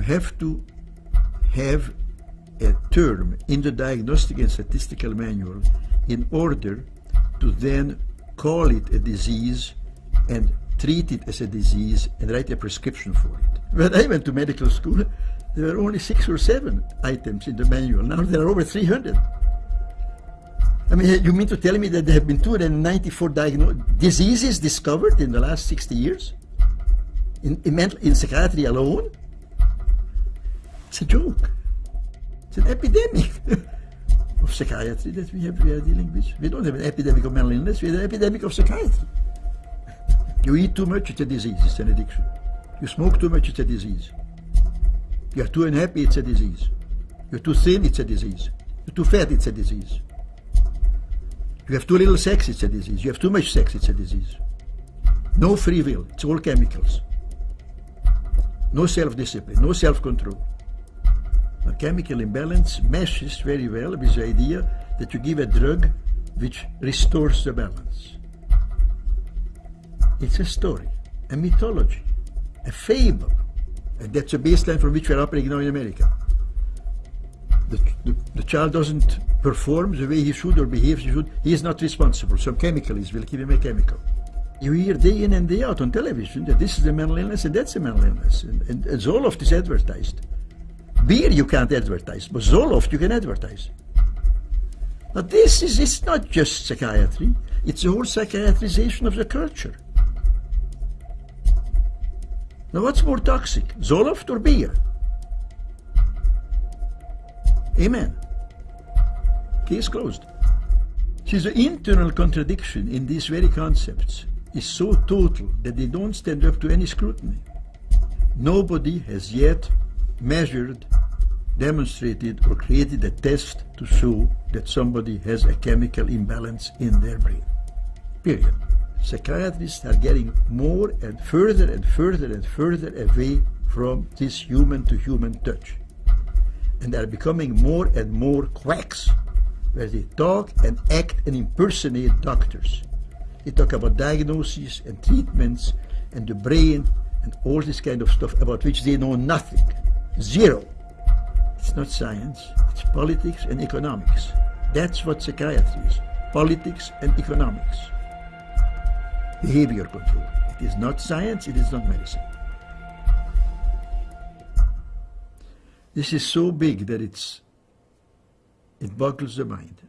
have to have a term in the diagnostic and statistical manual in order to then call it a disease and treat it as a disease and write a prescription for it. When I went to medical school, there were only six or seven items in the manual. Now there are over 300. I mean, you mean to tell me that there have been 294 diseases discovered in the last 60 years? In, in, mental, in psychiatry alone? It's a joke. It's an epidemic of psychiatry that we, have, we are dealing with. We don't have an epidemic of mental illness, we have an epidemic of psychiatry. You eat too much, it's a disease, it's an addiction. You smoke too much, it's a disease. You are too unhappy, it's a disease. You're too thin, it's a disease. You're too fat, it's a disease. You have too little sex, it's a disease. You have too much sex, it's a disease. No free will, it's all chemicals. No self-discipline, no self-control. Chemical imbalance meshes very well with the idea that you give a drug which restores the balance. It's a story, a mythology, a fable. And that's a baseline from which we're operating now in America. The, the, the, child doesn't perform the way he should or behaves he should, he is not responsible. Some chemical is will give him a chemical. You hear day in and day out on television that this is a mental illness and that's a mental illness. And, and, and of this advertised. Beer you can't advertise, but Zoloft you can advertise. Now this is it's not just psychiatry, it's the whole psychiatrization of the culture. Now what's more toxic, Zoloft or beer? Amen. Case closed. See, the internal contradiction in these very concepts is so total that they don't stand up to any scrutiny. Nobody has yet measured, demonstrated, or created a test to show that somebody has a chemical imbalance in their brain. Period psychiatrists are getting more and further and further and further away from this human-to-human -human touch. And they are becoming more and more quacks, where they talk and act and impersonate doctors. They talk about diagnoses and treatments and the brain and all this kind of stuff about which they know nothing. Zero. Not science, it's politics and economics. That's what psychiatry is, politics and economics behavior control. It is not science, it is not medicine. This is so big that it's, it boggles the mind.